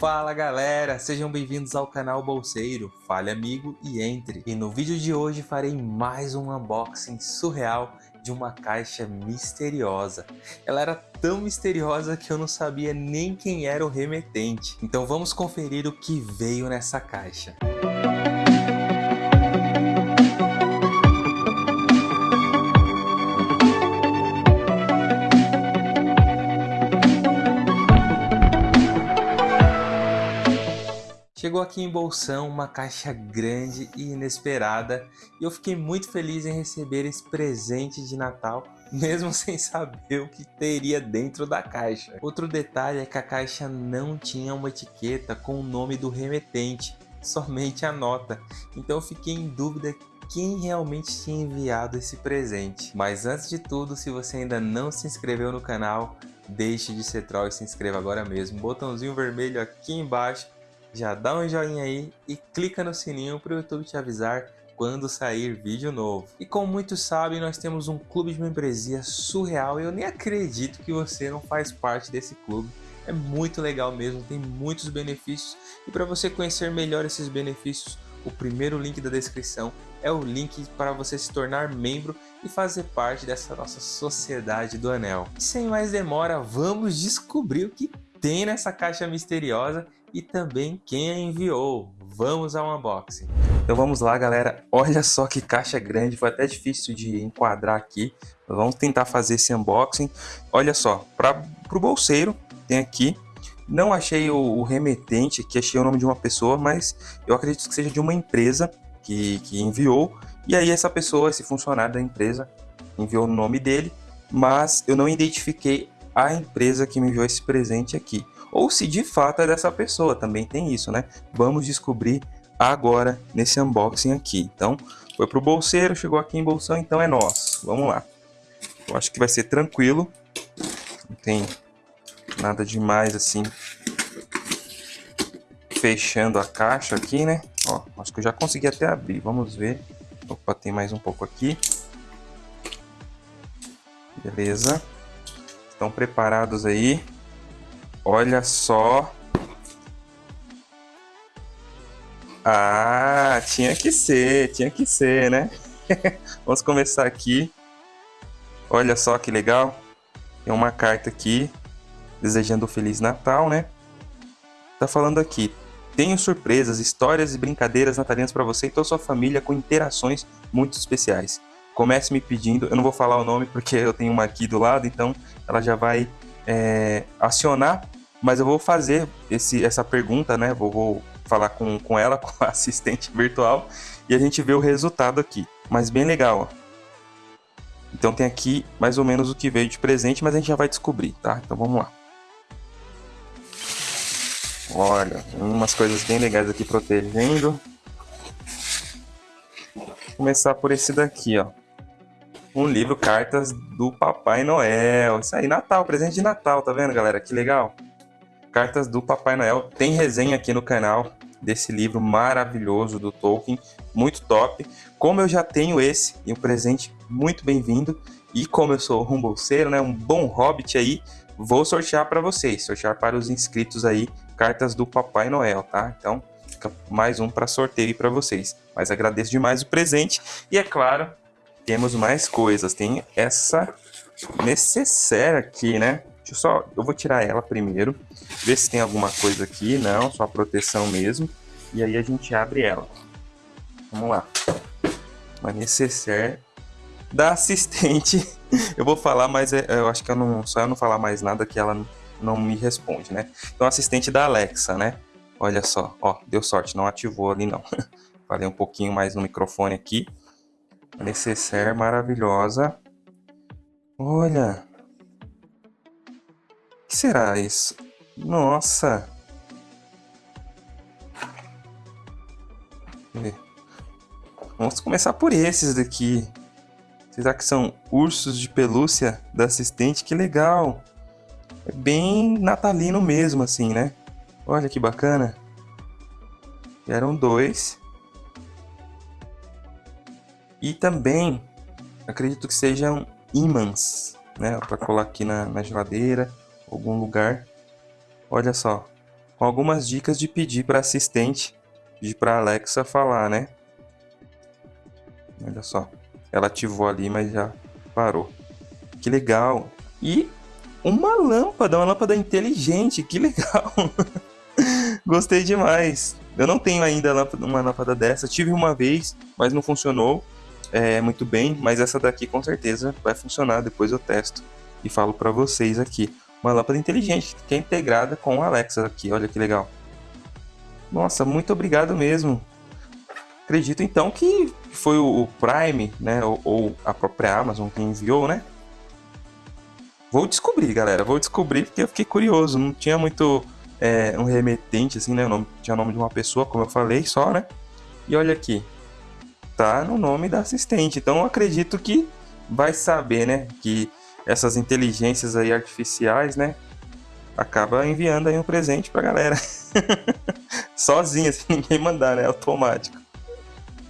Fala galera, sejam bem-vindos ao canal Bolseiro, fale amigo e entre. E no vídeo de hoje farei mais um unboxing surreal de uma caixa misteriosa. Ela era tão misteriosa que eu não sabia nem quem era o remetente. Então vamos conferir o que veio nessa caixa. Música Chegou aqui em Bolsão uma caixa grande e inesperada e eu fiquei muito feliz em receber esse presente de Natal, mesmo sem saber o que teria dentro da caixa. Outro detalhe é que a caixa não tinha uma etiqueta com o nome do remetente, somente a nota, então eu fiquei em dúvida quem realmente tinha enviado esse presente. Mas antes de tudo, se você ainda não se inscreveu no canal, deixe de ser troll e se inscreva agora mesmo. Botãozinho vermelho aqui embaixo já dá um joinha aí e clica no sininho para o YouTube te avisar quando sair vídeo novo. E como muitos sabem, nós temos um clube de membresia surreal e eu nem acredito que você não faz parte desse clube. É muito legal mesmo, tem muitos benefícios e para você conhecer melhor esses benefícios, o primeiro link da descrição é o link para você se tornar membro e fazer parte dessa nossa sociedade do anel. E sem mais demora, vamos descobrir o que tem nessa caixa misteriosa e também quem a enviou. Vamos ao unboxing. Então vamos lá, galera. Olha só que caixa grande, foi até difícil de enquadrar aqui. Vamos tentar fazer esse unboxing. Olha só, para o bolseiro, tem aqui. Não achei o, o, remetente, aqui achei o nome de uma pessoa, mas eu acredito que seja de uma empresa que, que enviou. E aí essa pessoa, esse funcionário da empresa, enviou o nome dele, mas eu não identifiquei a empresa que me enviou esse presente aqui ou se de fato é dessa pessoa, também tem isso, né? Vamos descobrir agora nesse unboxing aqui. Então, foi pro bolseiro, chegou aqui em bolsão, então é nosso. Vamos lá. Eu acho que vai ser tranquilo. Não tem nada demais assim. Fechando a caixa aqui, né? Ó, acho que eu já consegui até abrir. Vamos ver. Opa, tem mais um pouco aqui. Beleza. Estão preparados aí? Olha só. Ah, tinha que ser, tinha que ser, né? Vamos começar aqui. Olha só que legal. Tem uma carta aqui desejando um Feliz Natal, né? Tá falando aqui. Tenho surpresas, histórias e brincadeiras natalinas para você e toda a sua família com interações muito especiais. Comece me pedindo, eu não vou falar o nome porque eu tenho uma aqui do lado, então ela já vai é, acionar, mas eu vou fazer esse, essa pergunta, né? Vou, vou falar com, com ela, com a assistente virtual, e a gente vê o resultado aqui. Mas bem legal, ó. Então tem aqui mais ou menos o que veio de presente, mas a gente já vai descobrir, tá? Então vamos lá. Olha, umas coisas bem legais aqui protegendo. Vou começar por esse daqui, ó um livro Cartas do Papai Noel. Isso aí, Natal, presente de Natal, tá vendo, galera? Que legal. Cartas do Papai Noel. Tem resenha aqui no canal desse livro maravilhoso do Tolkien, muito top. Como eu já tenho esse e um presente muito bem-vindo, e como eu sou um bolseiro, né, um bom hobbit aí, vou sortear para vocês, sortear para os inscritos aí, cartas do Papai Noel, tá? Então, fica mais um para sorteio para vocês. Mas agradeço demais o presente e é claro, temos mais coisas. Tem essa necessaire aqui, né? Deixa eu só... Eu vou tirar ela primeiro. Ver se tem alguma coisa aqui. Não, só proteção mesmo. E aí a gente abre ela. Vamos lá. Uma necessaire da assistente. eu vou falar, mas é, eu acho que eu não, só eu não falar mais nada que ela não me responde, né? Então, assistente da Alexa, né? Olha só, ó, deu sorte, não ativou ali não. Falei um pouquinho mais no microfone aqui necessaire maravilhosa. Olha. O que será isso? Nossa. Vamos começar por esses daqui. Será que são ursos de pelúcia da assistente? Que legal. É bem natalino mesmo, assim, né? Olha que bacana. Eram dois. E também acredito que sejam ímãs, né? Para colar aqui na, na geladeira, algum lugar. Olha só, com algumas dicas de pedir para assistente, pedir para Alexa falar, né? Olha só, ela ativou ali, mas já parou. Que legal! E uma lâmpada, uma lâmpada inteligente, que legal! Gostei demais. Eu não tenho ainda uma lâmpada dessa, tive uma vez, mas não funcionou é, muito bem, mas essa daqui com certeza vai funcionar, depois eu testo e falo para vocês aqui. Uma lâmpada inteligente que é integrada com a Alexa aqui, olha que legal. Nossa, muito obrigado mesmo. Acredito então que foi o Prime, né, ou, ou a própria Amazon que enviou, né? Vou descobrir, galera, vou descobrir porque eu fiquei curioso, não tinha muito é, um remetente, assim, né, o nome, tinha o nome de uma pessoa, como eu falei, só, né? E olha aqui, tá no nome da assistente. Então acredito que vai saber, né, que essas inteligências aí artificiais, né, acaba enviando aí um presente pra galera. Sozinha, sem ninguém mandar, né, automático.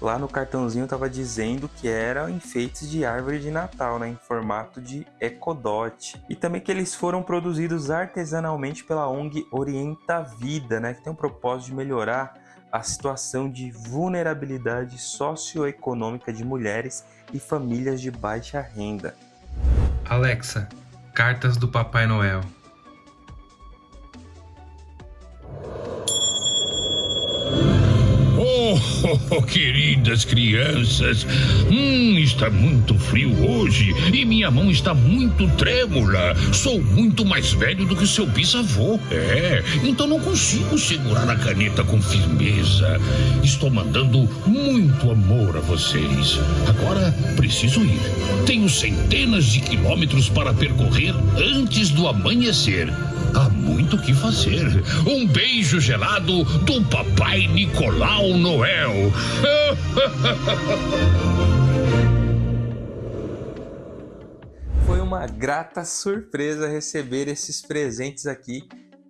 Lá no cartãozinho tava dizendo que era enfeites de árvore de Natal, né, em formato de Ecodot. E também que eles foram produzidos artesanalmente pela ONG Orienta Vida, né, que tem o propósito de melhorar a situação de vulnerabilidade socioeconômica de mulheres e famílias de baixa renda. Alexa, cartas do Papai Noel. Oh, queridas crianças, hum, está muito frio hoje e minha mão está muito trêmula. Sou muito mais velho do que seu bisavô. É, então não consigo segurar a caneta com firmeza. Estou mandando muito amor a vocês. Agora preciso ir. Tenho centenas de quilômetros para percorrer antes do amanhecer. Há muito o que fazer. Um beijo gelado do Papai Nicolau Noel. Foi uma grata surpresa receber esses presentes aqui.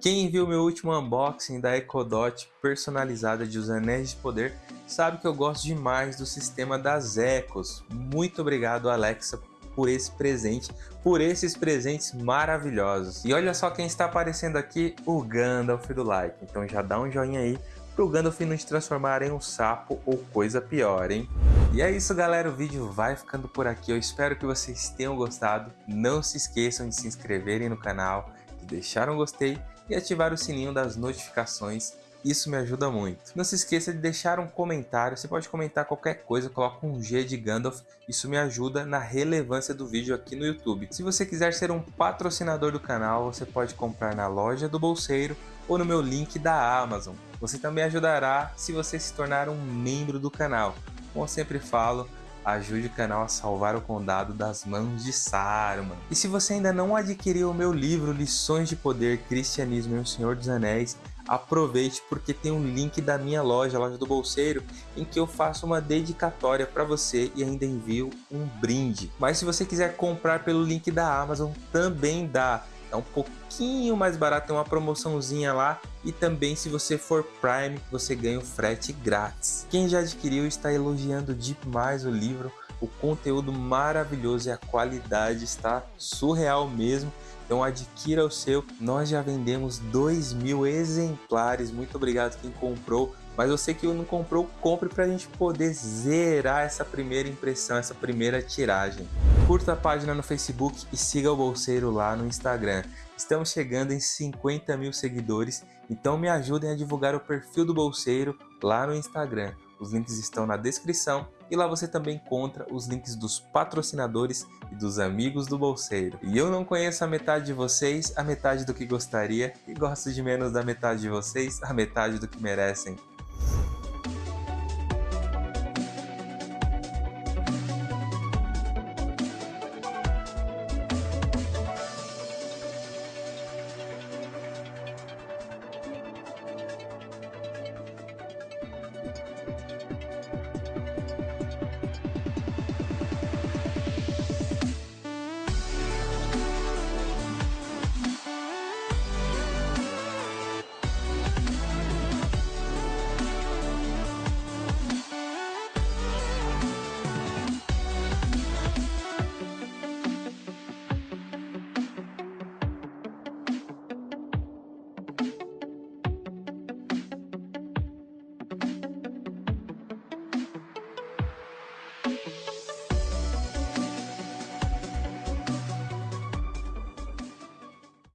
Quem viu meu último unboxing da Ecodot personalizada de Os Anéis de Poder sabe que eu gosto demais do sistema das Ecos. Muito obrigado, Alexa, por esse presente, por esses presentes maravilhosos. E olha só quem está aparecendo aqui, o Gandalf do like. Então já dá um joinha aí pro Gandalf não te transformar em um sapo ou coisa pior, hein? E é isso, galera. O vídeo vai ficando por aqui. Eu espero que vocês tenham gostado. Não se esqueçam de se inscreverem no canal, de deixar um gostei e ativar o sininho das notificações isso me ajuda muito. Não se esqueça de deixar um comentário, você pode comentar qualquer coisa, coloca um G de Gandalf, isso me ajuda na relevância do vídeo aqui no YouTube. Se você quiser ser um patrocinador do canal, você pode comprar na loja do Bolseiro ou no meu link da Amazon. Você também ajudará se você se tornar um membro do canal. Como eu sempre falo, ajude o canal a salvar o condado das mãos de Saruman. E se você ainda não adquiriu o meu livro Lições de Poder, Cristianismo e o Senhor dos Anéis, aproveite porque tem um link da minha loja, a loja do Bolseiro, em que eu faço uma dedicatória para você e ainda envio um brinde. Mas se você quiser comprar pelo link da Amazon, também dá. É um pouquinho mais barato, tem uma promoçãozinha lá. E também se você for Prime, você ganha o frete grátis. Quem já adquiriu está elogiando demais o livro. O conteúdo maravilhoso e a qualidade está surreal mesmo. Então adquira o seu. Nós já vendemos 2 mil exemplares. Muito obrigado quem comprou. Mas você que não comprou, compre para a gente poder zerar essa primeira impressão, essa primeira tiragem. Curta a página no Facebook e siga o Bolseiro lá no Instagram. Estamos chegando em 50 mil seguidores, então me ajudem a divulgar o perfil do Bolseiro lá no Instagram. Os links estão na descrição e lá você também encontra os links dos patrocinadores e dos amigos do bolseiro. E eu não conheço a metade de vocês, a metade do que gostaria, e gosto de menos da metade de vocês, a metade do que merecem.